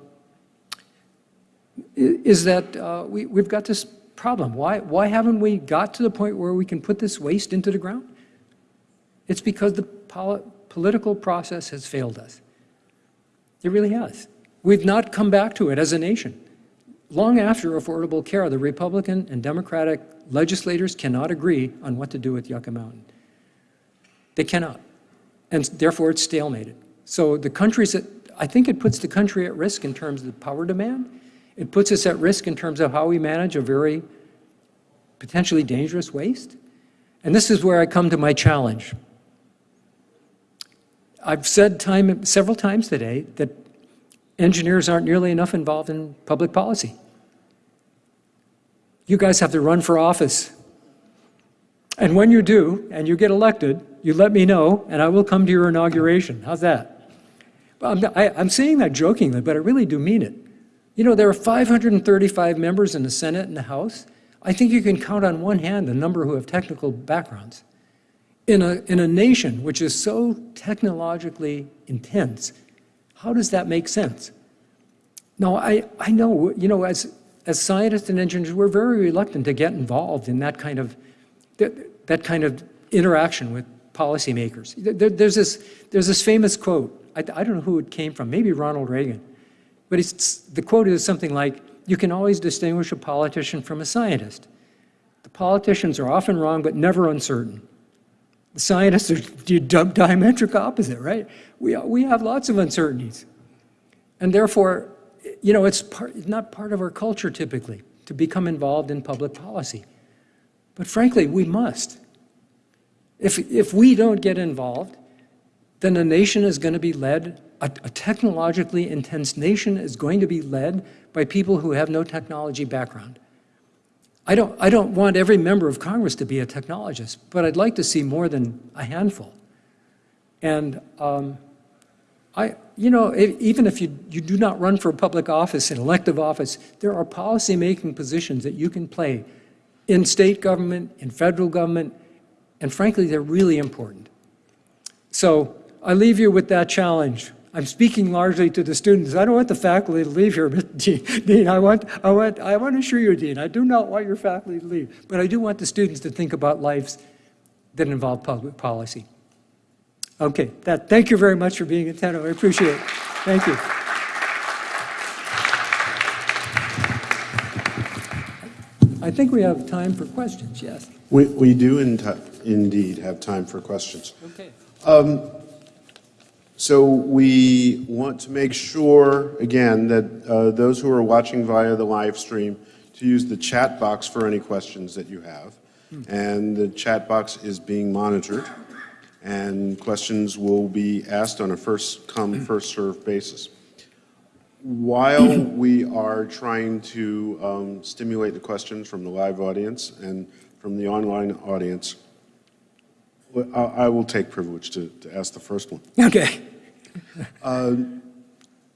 is that uh, we, we've got this problem. Why, why haven't we got to the point where we can put this waste into the ground? It's because the poli- political process has failed us. It really has. We've not come back to it as a nation. Long after Affordable Care, the Republican and Democratic legislators cannot agree on what to do with Yucca Mountain. They cannot. And therefore, it's stalemated. So the countries that, I think it puts the country at risk in terms of the power demand. It puts us at risk in terms of how we manage a very potentially dangerous waste. And this is where I come to my challenge. I've said time, several times today that engineers aren't nearly enough involved in public policy. You guys have to run for office. And when you do, and you get elected, you let me know, and I will come to your inauguration. How's that? I'm, I, I'm saying that jokingly, but I really do mean it. You know, there are 535 members in the Senate and the House. I think you can count on one hand the number who have technical backgrounds. In a, in a nation which is so technologically intense, how does that make sense? Now, I, I know, you know, as, as scientists and engineers, we're very reluctant to get involved in that kind of, that, that kind of interaction with policymakers. There, there's, this, there's this famous quote, I, I don't know who it came from, maybe Ronald Reagan, but it's, the quote is something like, you can always distinguish a politician from a scientist. The politicians are often wrong, but never uncertain. The scientists are the diametric opposite, right? We, we have lots of uncertainties. And therefore, you know, it's, part, not part of our culture typically to become involved in public policy. But frankly, we must. If, if we don't get involved, then a nation is going to be led, a, a technologically intense nation is going to be led by people who have no technology background. I don't, I don't want every member of Congress to be a technologist, but I'd like to see more than a handful. And um, I, you know, if, even if you, you do not run for public office, an elective office, there are policy-making positions that you can play in state government, in federal government, and frankly, they're really important. So I leave you with that challenge. I'm speaking largely to the students. I don't want the faculty to leave here, but Dean. I want, I, want, I want to assure you, Dean, I do not want your faculty to leave. But I do want the students to think about lives that involve public policy. Okay, that, thank you very much for being attentive. I appreciate it. Thank you. I think we have time for questions, yes. We, we do in indeed have time for questions. Okay. Um, So we want to make sure, again, that uh, those who are watching via the live stream to use the chat box for any questions that you have. And the chat box is being monitored, and questions will be asked on a first-come, first-served basis. While we are trying to um, stimulate the questions from the live audience and from the online audience, well, I I will take privilege to to ask the first one. Okay.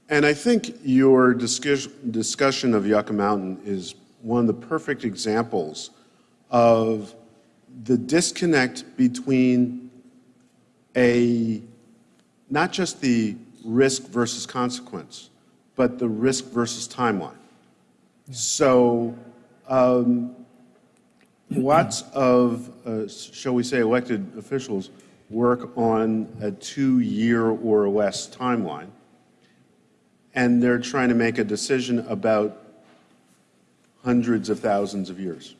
And I think your discuss- discussion of Yucca Mountain is one of the perfect examples of the disconnect between a, not just the risk versus consequence, but the risk versus timeline. So um, lots of, uh, shall we say, elected officials work on a two-year or less timeline, and they're trying to make a decision about hundreds of thousands of years,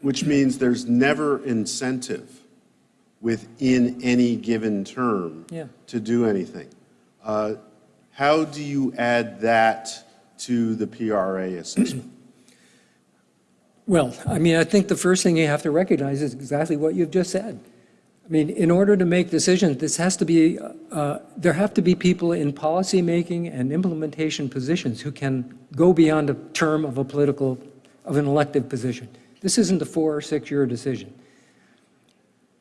which means there's never incentive within any given term Yeah. to do anything. Uh, How do you add that to the PRA assessment? Well, I mean, I think the first thing you have to recognize is exactly what you've just said. I mean, in order to make decisions, this has to be, uh, there have to be people in policymaking and implementation positions who can go beyond a term of a political, of an elective position. This isn't a four or six-year decision.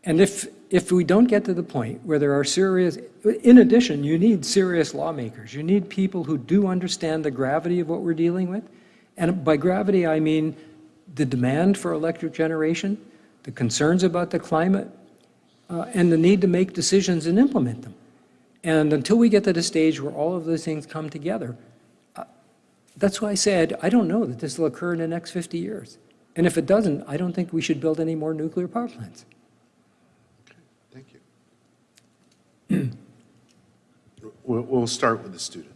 And if, if we don't get to the point where there are serious, in addition, you need serious lawmakers. You need people who do understand the gravity of what we're dealing with. And by gravity, I mean the demand for electric generation, the concerns about the climate, uh, and the need to make decisions and implement them. And until we get to the stage where all of those things come together, uh, that's why I said, I don't know that this will occur in the next 50 years. And if it doesn't, I don't think we should build any more nuclear power plants. Okay, Thank you. We'll, we'll start with the student.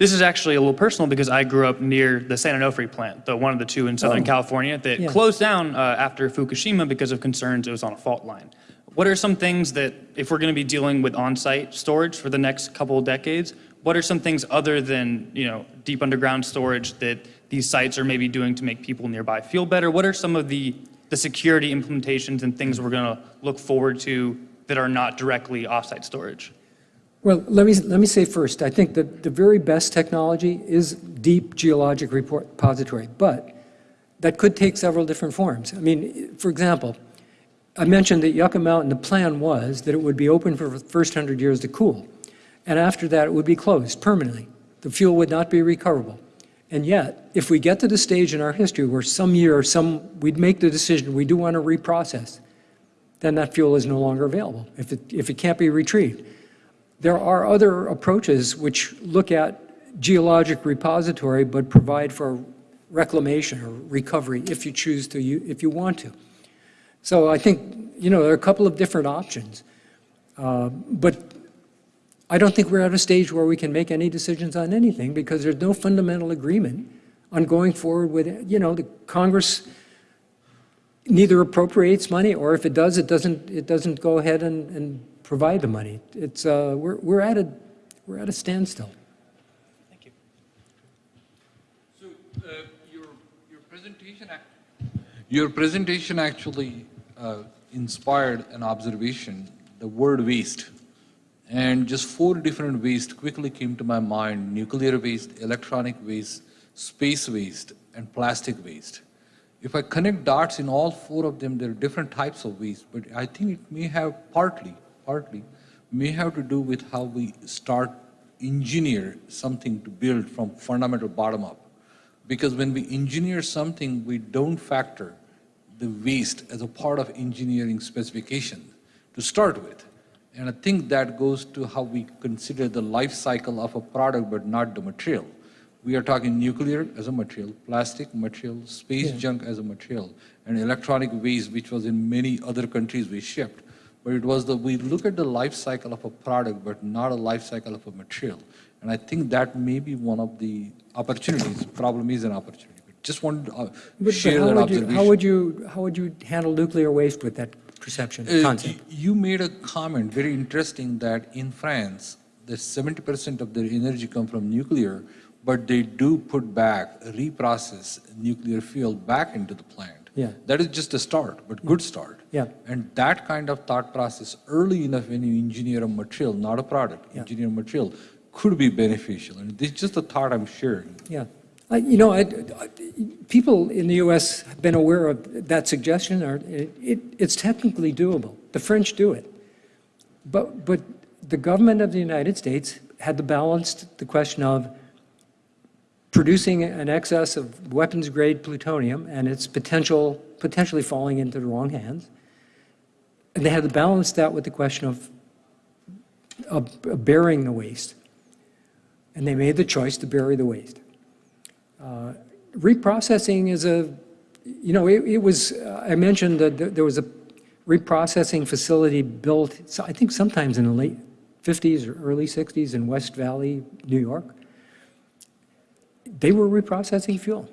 This is actually a little personal because I grew up near the San Onofre plant, the one of the two in Southern California that Yeah. closed down uh, after Fukushima because of concerns it was on a fault line. What are some things that, if we're going to be dealing with on-site storage for the next couple of decades, what are some things other than you know deep underground storage that these sites are maybe doing to make people nearby feel better? What are some of the the security implementations and things we're going to look forward to that are not directly off-site storage? Well, let me, let me say first, I think that the very best technology is deep geologic repository, but that could take several different forms. I mean, for example, I mentioned that Yucca Mountain, the plan was that it would be open for the first 100 years to cool, and after that, it would be closed permanently. The fuel would not be recoverable. And yet, if we get to the stage in our history where some year, some, we'd make the decision, we do want to reprocess, then that fuel is no longer available, if it, if it can't be retrieved. There are other approaches which look at geologic repository but provide for reclamation or recovery if you choose to, if you want to. So I think, you know, there are a couple of different options. Uh, But I don't think we're at a stage where we can make any decisions on anything because there's no fundamental agreement on going forward with, it. you know, the Congress neither appropriates money, or if it does, it doesn't, it doesn't go ahead and, and provide the money. It's, uh, we're, we're at a, we're at a standstill. Thank you. So, uh, your, your presentation, your presentation actually uh, inspired an observation, the word waste. And just four different waste quickly came to my mind, nuclear waste, electronic waste, space waste, and plastic waste. If I connect dots in all four of them, there are different types of waste, but I think it may have partly, partly, may have to do with how we start engineer something to build from fundamental bottom up. Because when we engineer something, we don't factor the waste as a part of engineering specification to start with. And I think that goes to how we consider the life cycle of a product, but not the material. We are talking nuclear as a material, plastic material, space junk as a material, and electronic waste, which was in many other countries we shipped. But it was the, we look at the life cycle of a product, but not a life cycle of a material. And I think that may be one of the opportunities. Problem is an opportunity. But just wanted to uh, But- but share how that would you- How would you, how would you handle nuclear waste with that perception, Uh, concept? You made a comment, very interesting, that in France, the 70% of their energy come from nuclear, but they do put back, reprocess nuclear fuel back into the plant. Yeah. That is just a start, but good start. Yeah. And that kind of thought process, early enough when you engineer a material, not a product, Yeah. engineer a material, could be beneficial. And this is just a thought I'm sharing. Yeah. I- You know, I- I- people in the US have been aware of that suggestion, or it- it- it's technically doable. The French do it. But, but the government of the United States had to balance the question of producing an excess of weapons-grade plutonium and its potential, potentially falling into the wrong hands. And they had to balance that with the question of, burying the waste. And they made the choice to bury the waste. Uh, Reprocessing is a, you know, it, it was, uh, I mentioned that there there was a reprocessing facility built, so I think sometimes in the late 50s or early 60s in West Valley, New York. They were reprocessing fuel.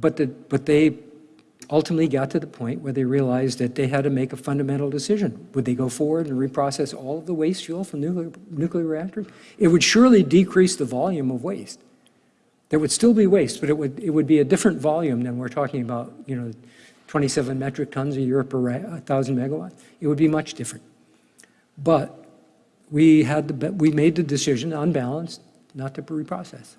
But the, but they ultimately got to the point where they realized that they had to make a fundamental decision. Would they go forward and reprocess all of the waste fuel from nuclear, nuclear reactors? It would surely decrease the volume of waste. There would still be waste, but it would, it would be a different volume than we're talking about, you know, 27 metric tons a year per 1,000 megawatts. It would be much different. But we had, the, we made the decision, unbalanced, not to reprocess.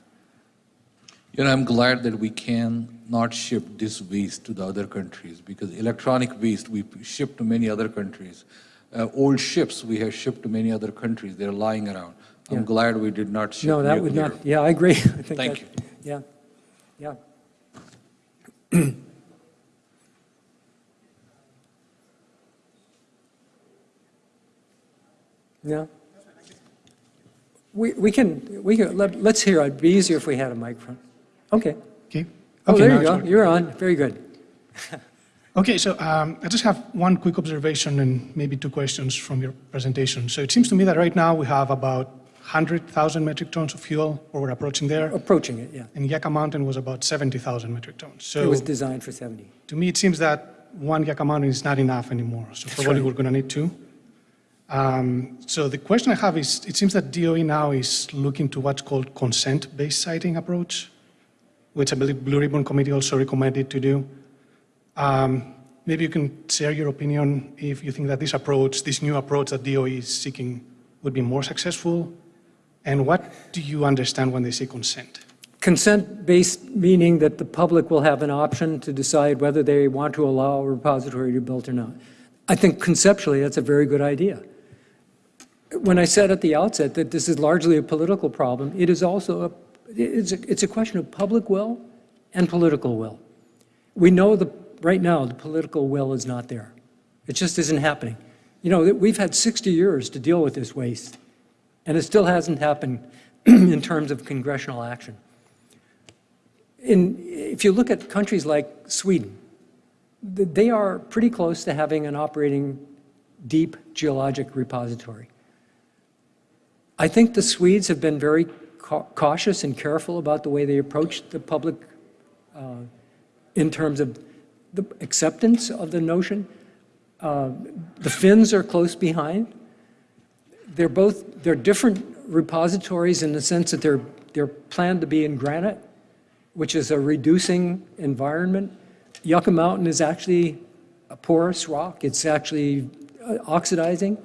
You know, I'm glad that we can not ship this waste to the other countries because electronic waste we ship to many other countries. Uh, old ships we have shipped to many other countries. They're lying around. I'm Yeah. glad we did not ship No, that would not, yeah, I agree. I think Thank that- you. Yeah, yeah. Yeah. We, we can, we can, let, let's hear, it'd be easier if we had a microphone. Okay. Okay. Oh, Okay, there you go, working. you're on, very good. Okay, so um, I just have one quick observation and maybe two questions from your presentation. So it seems to me that right now we have about 100,000 metric tons of fuel, or we're approaching there, Approaching it, yeah. and Yucca Mountain was about 70,000 metric tons. So it was designed for 70. to me, it seems that one Yucca Mountain is not enough anymore, so probably right. we're going to need two. Um, So the question I have is, it seems that DOE now is looking to what's called consent-based siting approach, which I believe Blue Ribbon Committee also recommended to do. Um, Maybe you can share your opinion if you think that this approach, this new approach that DOE is seeking would be more successful, and what do you understand when they say consent? Consent-based meaning that the public will have an option to decide whether they want to allow a repository to be built or not. I think conceptually, that's a very good idea. When I said at the outset that this is largely a political problem, it is also, a it's a, it's a question of public will and political will. We know the, right now, the political will is not there. It just isn't happening. You know, we've had 60 years to deal with this waste, and it still hasn't happened in terms of congressional action. In, if you look at countries like Sweden, they are pretty close to having an operating deep geologic repository. I think the Swedes have been very cautious and careful about the way they approach the public uh, in terms of the acceptance of the notion. Uh, The Finns are close behind. They're both, they're different repositories in the sense that they're, they're planned to be in granite, which is a reducing environment. Yucca Mountain is actually a porous rock. It's actually uh, oxidizing.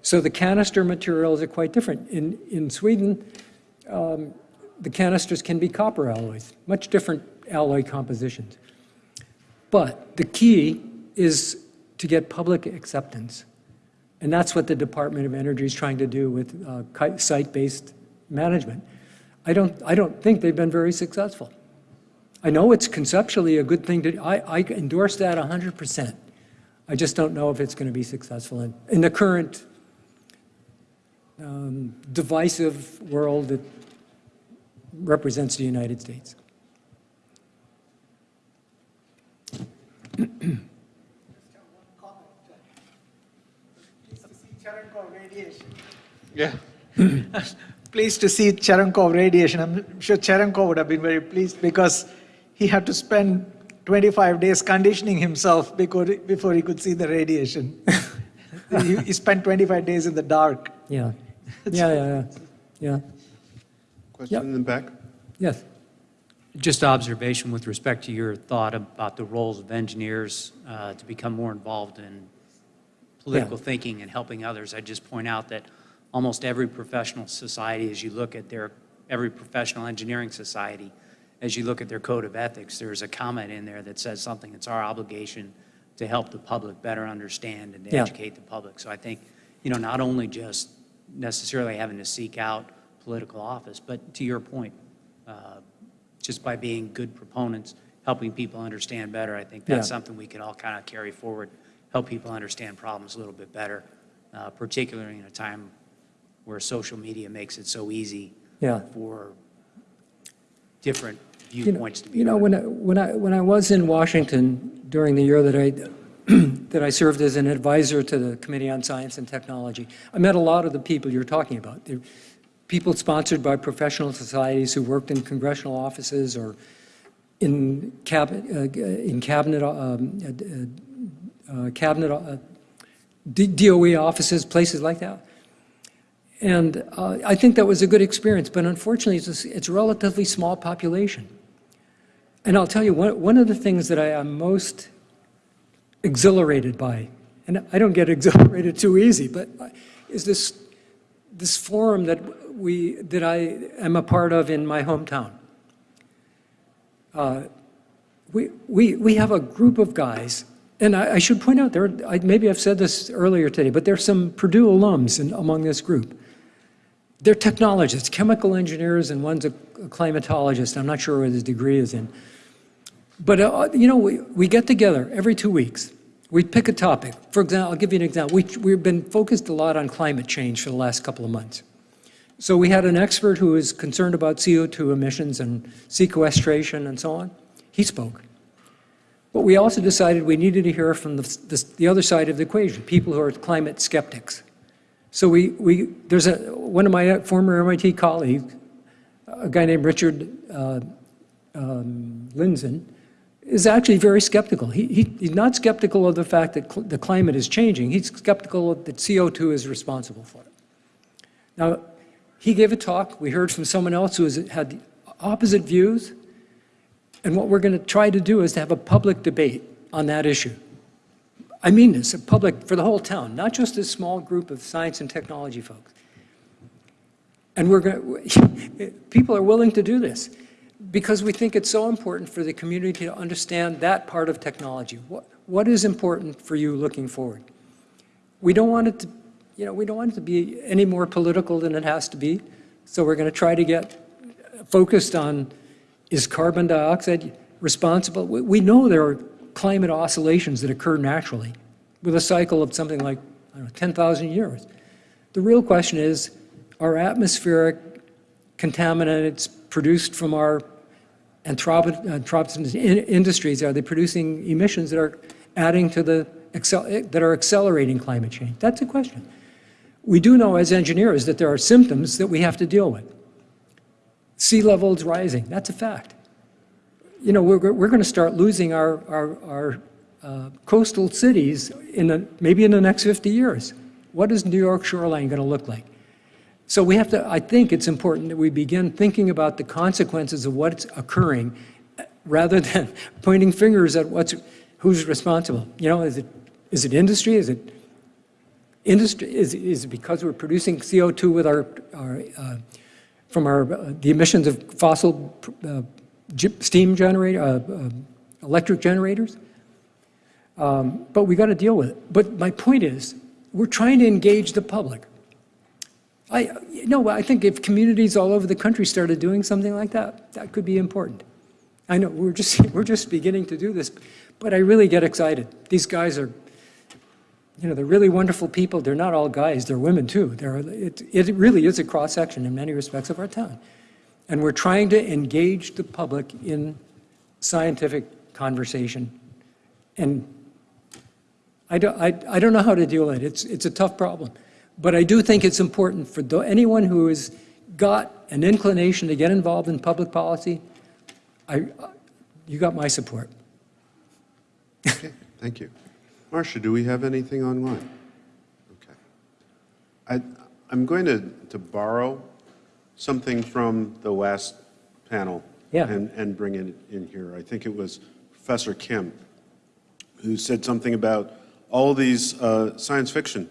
So the canister materials are quite different. In, in Sweden, um, the canisters can be copper alloys, much different alloy compositions. But the key is to get public acceptance. And that's what the Department of Energy is trying to do with uh, site-based management. I don't, I don't think they've been very successful. I know it's conceptually a good thing to, I, I endorse that 100%. I just don't know if it's going to be successful in, in the current um, divisive world that represents the United States. Yeah. pleased to see Cherenkov radiation. I'm sure Cherenkov would have been very pleased because he had to spend 25 days conditioning himself before, before he could see the radiation. he, he spent 25 days in the dark. Yeah. Yeah, yeah, yeah. Yeah. Question Yep. in the back? Yes. Just observation with respect to your thought about the roles of engineers uh, to become more involved in political Yeah. thinking and helping others. I just point out that almost every professional society, as you look at their, every professional engineering society, as you look at their code of ethics, there's a comment in there that says something, it's our obligation to help the public better understand and to Yeah. educate the public. So I think, you know, not only just necessarily having to seek out political office, but to your point, uh, just by being good proponents, helping people understand better, I think that's Yeah. something we can all kind of carry forward, help people understand problems a little bit better, uh, particularly in a time where social media makes it so easy Yeah. for different You know- viewpoints to be You know, heard. when I, when I, when I was in Washington during the year that I, that I served as an advisor to the Committee on Science and Technology, I met a lot of the people you're talking about. They're people sponsored by professional societies who worked in congressional offices or in cabinet, uh, in cabinet, um, uh, uh, cabinet, uh, DOE offices, places like that. And uh, I think that was a good experience, but unfortunately, it's a, it's a relatively small population. And I'll tell you, one, one of the things that I am most exhilarated by, and I don't get exhilarated too easy, but is this, this forum that we, that I am a part of in my hometown. Uh, we, we, we have a group of guys, and I, I should point out, there, I, maybe I've said this earlier today, but there's some Purdue alums in, among this group. They're technologists, chemical engineers, and one's a, a climatologist. I'm not sure what his degree is in. But, uh, you know, we, we get together every two weeks. We pick a topic. For example, I'll give you an example. We, we've been focused a lot on climate change for the last couple of months. So we had an expert who is concerned about CO2 emissions and sequestration and so on. He spoke. But we also decided we needed to hear from the, the, the other side of the equation, people who are climate skeptics. So we, we, there's a, one of my former MIT colleagues, a guy named Richard uh, um, Lindzen, is actually very skeptical. He, he, he's not skeptical of the fact that cl- the climate is changing. He's skeptical that CO2 is responsible for it. Now, he gave a talk. We heard from someone else who has, had opposite views. And what we're going to try to do is to have a public debate on that issue. I mean this, a public, for the whole town, not just a small group of science and technology folks. And we're going, people are willing to do this because we think it's so important for the community to understand that part of technology. What, what is important for you looking forward? We don't want it to, you know, we don't want it to be any more political than it has to be. So we're going to try to get focused on is carbon dioxide responsible? We, we know there are climate oscillations that occur naturally with a cycle of something like I don't know, 10,000 years. The real question is, are atmospheric contaminants produced from our anthropogenic in- industries, are they producing emissions that are adding to the, that are accelerating climate change? That's a question. We do know as engineers that there are symptoms that we have to deal with. Sea levels rising, that's a fact. You know, we're, we're going to start losing our, our, our uh, coastal cities in the, maybe in the next 50 years. What is New York shoreline going to look like? So we have to, I think it's important that we begin thinking about the consequences of what's occurring rather than pointing fingers at what's, who's responsible. You know, is it, is it industry? Is it industry? Is, is it because we're producing CO2 with our, our uh, from our, uh, the emissions of fossil uh, steam generator, uh, uh, electric generators? Um, But we got to deal with it. But my point is, we're trying to engage the public. I, I think if communities all over the country started doing something like that, that could be important. I know, we're just, we're just beginning to do this, but I really get excited. These guys are, you know, they're really wonderful people. They're not all guys, they're women too. They're, it, it really is a cross-section in many respects of our town. And we're trying to engage the public in scientific conversation. And I don't, I, I don't know how to deal with it. It's, it's a tough problem. But I do think it's important for anyone who has got an inclination to get involved in public policy, I, you got my support. Okay, thank you. Marcia, do we have anything online? Okay. I, I'm going to, to borrow something from the last panel Yeah. and, and bring it in here. I think it was Professor Kim who said something about all these uh, science fiction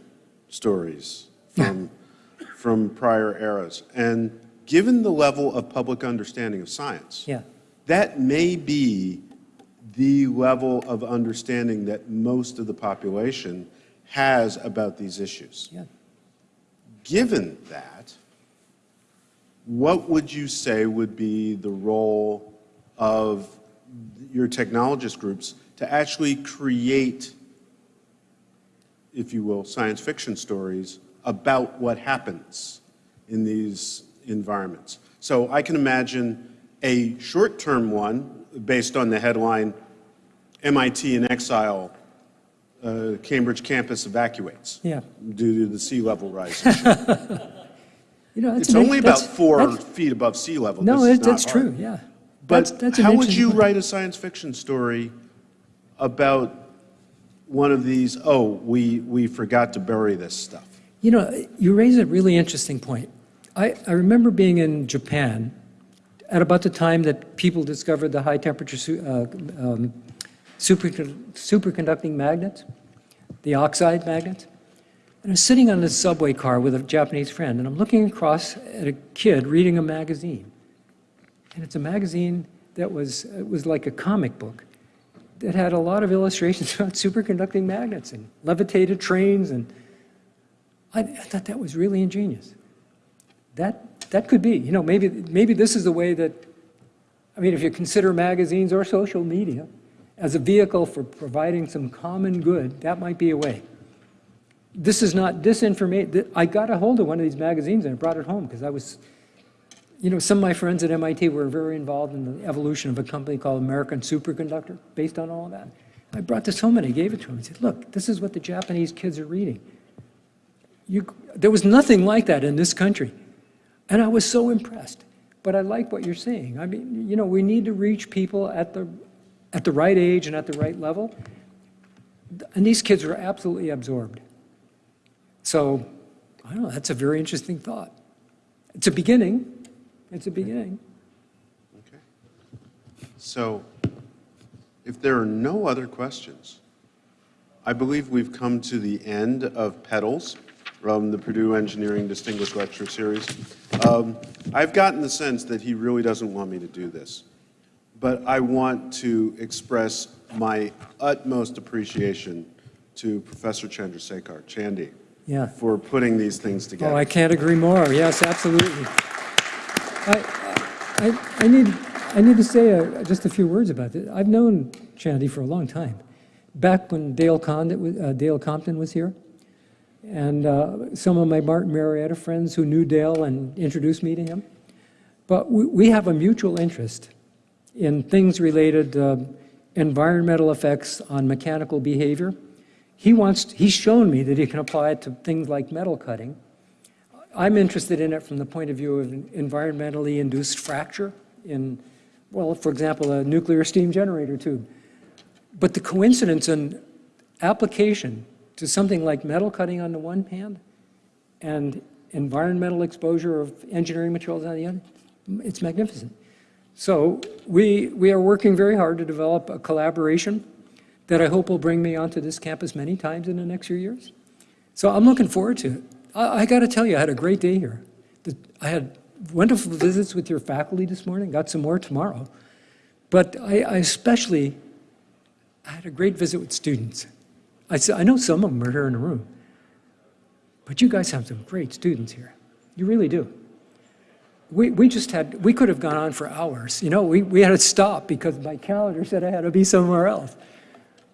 stories from, from prior eras. And given the level of public understanding of science, Yeah. that may be the level of understanding that most of the population has about these issues. Yeah. Given that, what would you say would be the role of your technologist groups to actually create, if you will, science fiction stories about what happens in these environments? So I can imagine a short-term one based on the headline, MIT in exile, uh, Cambridge campus evacuates Yeah. due to the sea level rise. You know, It's only about that's- four feet above sea level. No, it- that's hard. true, yeah. But that's an how would you write a science fiction story about one of these, oh, we, we forgot to bury this stuff? You know, you raise a really interesting point. I, I remember being in Japan at about the time that people discovered the high temperature uh, um, super, superconducting magnets, the oxide magnets. And I was sitting on this subway car with a Japanese friend, and I'm looking across at a kid reading a magazine. And it's a magazine that was, it was like a comic book that had a lot of illustrations about superconducting magnets and levitated trains and I, I thought that was really ingenious. That, that could be, you know, maybe, maybe this is the way that, I mean, if you consider magazines or social media as a vehicle for providing some common good, that might be a way. This is not disinformation. I got a hold of one of these magazines and I brought it home because I was, you know, some of my friends at MIT were very involved in the evolution of a company called American Superconductor, based on all of that. I brought this home and I gave it to him. I said, look, this is what the Japanese kids are reading. You, there was nothing like that in this country. And I was so impressed. But I like what you're saying. I mean, you know, we need to reach people at the, at the right age and at the right level. And these kids were absolutely absorbed. So, I don't know, that's a very interesting thought. It's a beginning. It's a beginning. Okay. So if there are no other questions, I believe we've come to the end of Petals from the Purdue Engineering Distinguished Lecture Series. Um, I've gotten the sense that he really doesn't want me to do this, but I want to express my utmost appreciation to Professor Chandrasekhar, Chandy, Yeah. for putting these things together. Oh, I can't agree more. Yes, absolutely. I, I, I need, I need to say uh, just a few words about this. I've known Chandy for a long time. Back when Dale, uh, Dale Compton was here, and uh, some of my Martin Marietta friends who knew Dale and introduced me to him. But we, we have a mutual interest in things related uh, environmental effects on mechanical behavior. He wants, he's shown me that he can apply it to things like metal cutting. I'm interested in it from the point of view of environmentally induced fracture in, well, for example, a nuclear steam generator tube. But the coincidence and application to something like metal cutting on the one hand and environmental exposure of engineering materials on the other, it's magnificent. So we, we are working very hard to develop a collaboration that I hope will bring me onto this campus many times in the next few years. So I'm looking forward to it. I, I got to tell you, I had a great day here. The- I had wonderful visits with your faculty this morning, got some more tomorrow. But I, I especially, I had a great visit with students. I know some of them are here in the room, but you guys have some great students here. You really do. We, we just had, we could have gone on for hours. You know, we, we had to stop because my calendar said I had to be somewhere else.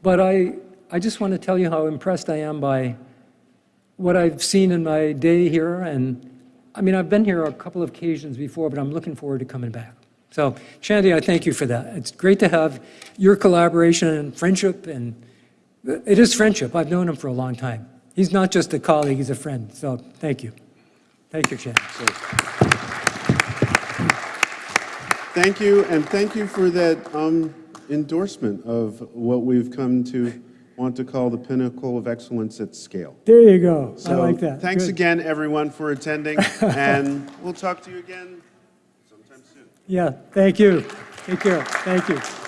But I, I just want to tell you how impressed I am by what I've seen in my day here. And I mean, I've been here a couple of occasions before, but I'm looking forward to coming back. So, Chandy, I thank you for that. It's great to have your collaboration and friendship. And it is friendship. I've known him for a long time. He's not just a colleague, he's a friend. So, thank you. Thank you, Chandy. Thank you, and thank you for that um, endorsement of what we've come to want to call the pinnacle of excellence at scale. There you go. I like that. Thanks Good. again, everyone, for attending, and we'll talk to you again sometime soon. Yeah, thank you. Take care. Thank you.